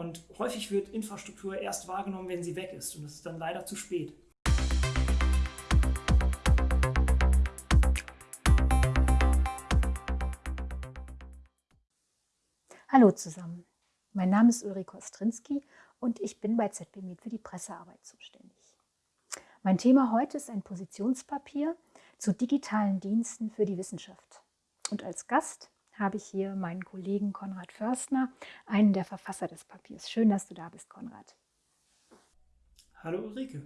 Und häufig wird Infrastruktur erst wahrgenommen, wenn sie weg ist. Und das ist dann leider zu spät. Hallo zusammen. Mein Name ist Ulrike Ostrinski und ich bin bei ZB Med für die Pressearbeit zuständig. Mein Thema heute ist ein Positionspapier zu digitalen Diensten für die Wissenschaft. Und als Gast habe ich hier meinen Kollegen Konrad Förstner, einen der Verfasser des Papiers. Schön, dass du da bist, Konrad. Hallo Ulrike.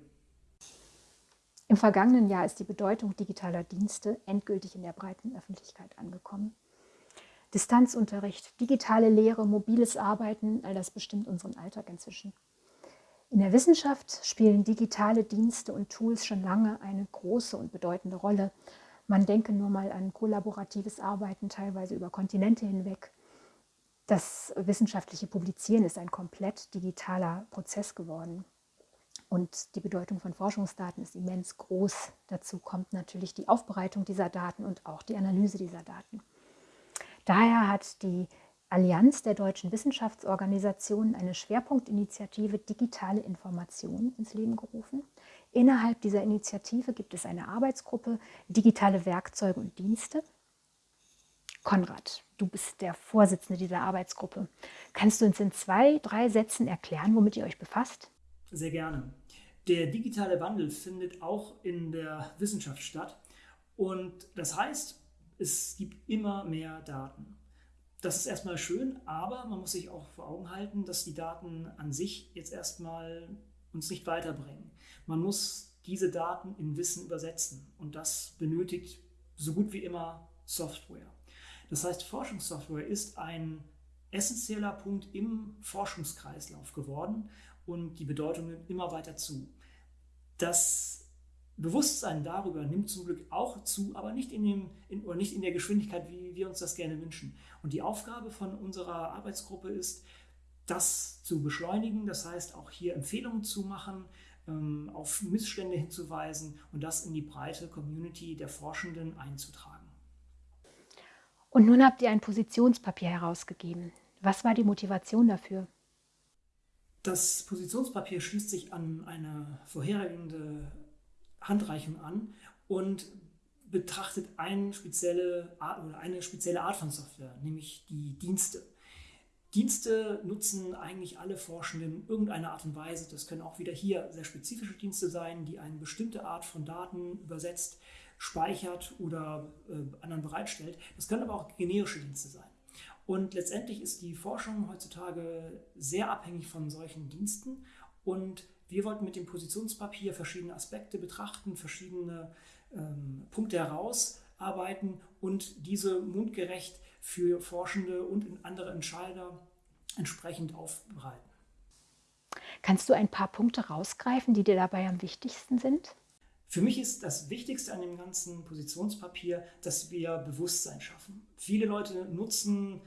Im vergangenen Jahr ist die Bedeutung digitaler Dienste endgültig in der breiten Öffentlichkeit angekommen. Distanzunterricht, digitale Lehre, mobiles Arbeiten, all das bestimmt unseren Alltag inzwischen. In der Wissenschaft spielen digitale Dienste und Tools schon lange eine große und bedeutende Rolle. Man denke nur mal an kollaboratives Arbeiten, teilweise über Kontinente hinweg. Das wissenschaftliche Publizieren ist ein komplett digitaler Prozess geworden. Und die Bedeutung von Forschungsdaten ist immens groß. Dazu kommt natürlich die Aufbereitung dieser Daten und auch die Analyse dieser Daten. Daher hat die Allianz der deutschen Wissenschaftsorganisationen eine Schwerpunktinitiative Digitale Information ins Leben gerufen. Innerhalb dieser Initiative gibt es eine Arbeitsgruppe Digitale Werkzeuge und Dienste. Konrad, du bist der Vorsitzende dieser Arbeitsgruppe. Kannst du uns in zwei, drei Sätzen erklären, womit ihr euch befasst? Sehr gerne. Der digitale Wandel findet auch in der Wissenschaft statt. Und das heißt, es gibt immer mehr Daten. Das ist erstmal schön, aber man muss sich auch vor Augen halten, dass die Daten an sich jetzt erstmal uns nicht weiterbringen. Man muss diese Daten in Wissen übersetzen und das benötigt so gut wie immer Software. Das heißt, Forschungssoftware ist ein essentieller Punkt im Forschungskreislauf geworden und die Bedeutung nimmt immer weiter zu. Das Bewusstsein darüber nimmt zum Glück auch zu, aber nicht in, dem, in, oder nicht in der Geschwindigkeit, wie wir uns das gerne wünschen. Und die Aufgabe von unserer Arbeitsgruppe ist, das zu beschleunigen, das heißt auch hier Empfehlungen zu machen, ähm, auf Missstände hinzuweisen und das in die breite Community der Forschenden einzutragen. Und nun habt ihr ein Positionspapier herausgegeben. Was war die Motivation dafür? Das Positionspapier schließt sich an eine vorhergehende Handreichung an und betrachtet eine spezielle Art, oder eine spezielle Art von Software, nämlich die Dienste. Dienste nutzen eigentlich alle Forschenden in irgendeiner Art und Weise. Das können auch wieder hier sehr spezifische Dienste sein, die eine bestimmte Art von Daten übersetzt, speichert oder äh, anderen bereitstellt. Das können aber auch generische Dienste sein. Und letztendlich ist die Forschung heutzutage sehr abhängig von solchen Diensten und wir wollten mit dem Positionspapier verschiedene Aspekte betrachten, verschiedene ähm, Punkte herausarbeiten und diese mundgerecht für Forschende und andere Entscheider entsprechend aufbereiten. Kannst du ein paar Punkte rausgreifen, die dir dabei am wichtigsten sind? Für mich ist das Wichtigste an dem ganzen Positionspapier, dass wir Bewusstsein schaffen. Viele Leute nutzen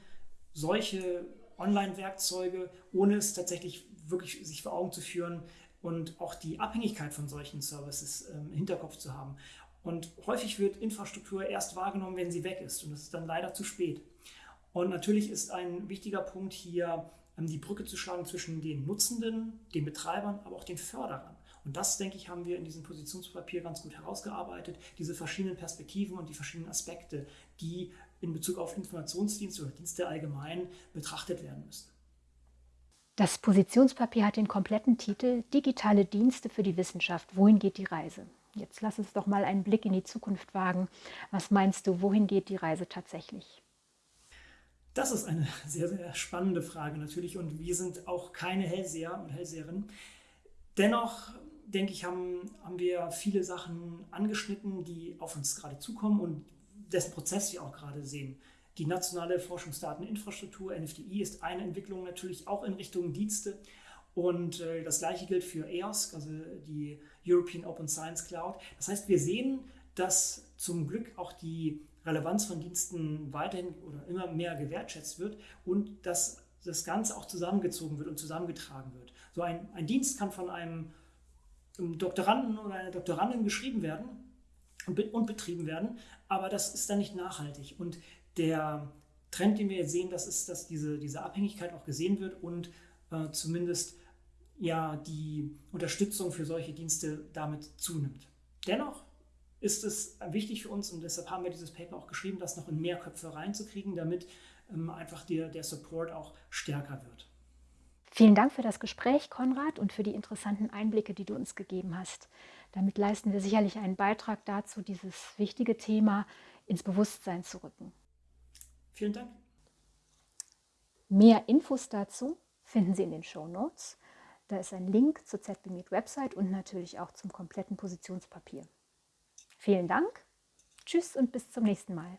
solche Online-Werkzeuge, ohne es tatsächlich wirklich sich vor Augen zu führen, und auch die Abhängigkeit von solchen Services ähm, im Hinterkopf zu haben. Und häufig wird Infrastruktur erst wahrgenommen, wenn sie weg ist und das ist dann leider zu spät. Und natürlich ist ein wichtiger Punkt hier, ähm, die Brücke zu schlagen zwischen den Nutzenden, den Betreibern, aber auch den Förderern. Und das, denke ich, haben wir in diesem Positionspapier ganz gut herausgearbeitet, diese verschiedenen Perspektiven und die verschiedenen Aspekte, die in Bezug auf Informationsdienste oder Dienste allgemein betrachtet werden müssen. Das Positionspapier hat den kompletten Titel Digitale Dienste für die Wissenschaft. Wohin geht die Reise? Jetzt lass uns doch mal einen Blick in die Zukunft wagen. Was meinst du, wohin geht die Reise tatsächlich? Das ist eine sehr, sehr spannende Frage natürlich und wir sind auch keine Hellseher und Hellseherinnen. Dennoch, denke ich, haben, haben wir viele Sachen angeschnitten, die auf uns gerade zukommen und dessen Prozess wir auch gerade sehen. Die nationale Forschungsdateninfrastruktur, NFDI, ist eine Entwicklung natürlich auch in Richtung Dienste. Und äh, das gleiche gilt für EOS, also die European Open Science Cloud. Das heißt, wir sehen, dass zum Glück auch die Relevanz von Diensten weiterhin oder immer mehr gewertschätzt wird und dass das Ganze auch zusammengezogen wird und zusammengetragen wird. So ein, ein Dienst kann von einem, Doktoranden oder einer Doktorandin geschrieben werden und, und betrieben werden, aber das ist dann nicht nachhaltig. Und der Trend, den wir jetzt sehen, das ist, dass diese, diese Abhängigkeit auch gesehen wird und äh, zumindest ja die Unterstützung für solche Dienste damit zunimmt. Dennoch ist es wichtig für uns und deshalb haben wir dieses Paper auch geschrieben, das noch in mehr Köpfe reinzukriegen, damit ähm, einfach der, der Support auch stärker wird. Vielen Dank für das Gespräch, Konrad, und für die interessanten Einblicke, die du uns gegeben hast. Damit leisten wir sicherlich einen Beitrag dazu, dieses wichtige Thema ins Bewusstsein zu rücken. Vielen Dank. Mehr Infos dazu finden Sie in den Show Notes. Da ist ein Link zur ZBMeet Website und natürlich auch zum kompletten Positionspapier. Vielen Dank, tschüss und bis zum nächsten Mal.